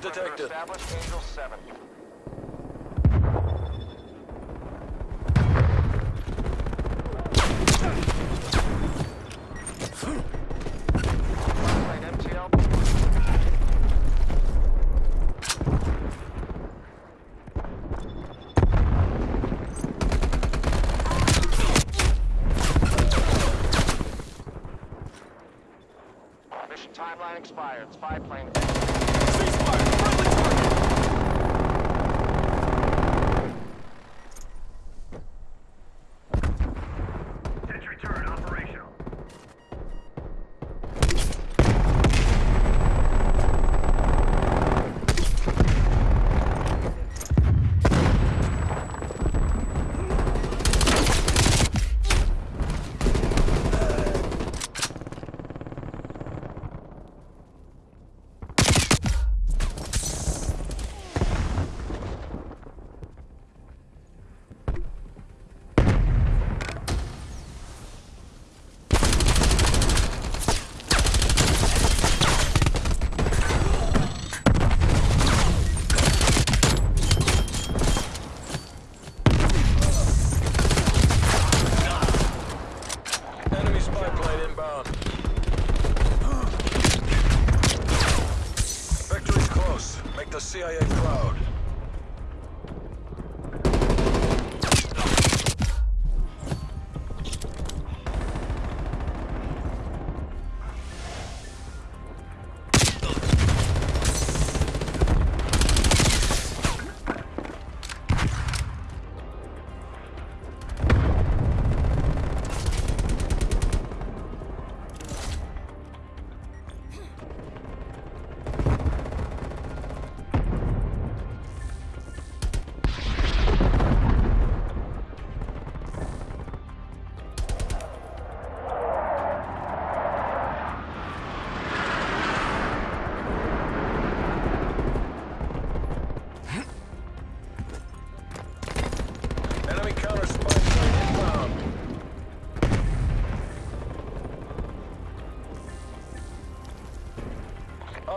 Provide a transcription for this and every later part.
detected. Angel 7. Mission timeline expired. Spy plane.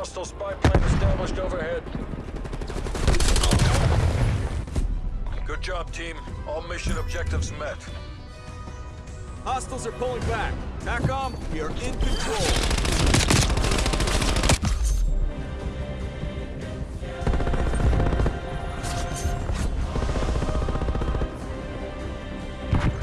Hostile spy plane established overhead. Good job, team. All mission objectives met. Hostiles are pulling back. TACOM, we are in control.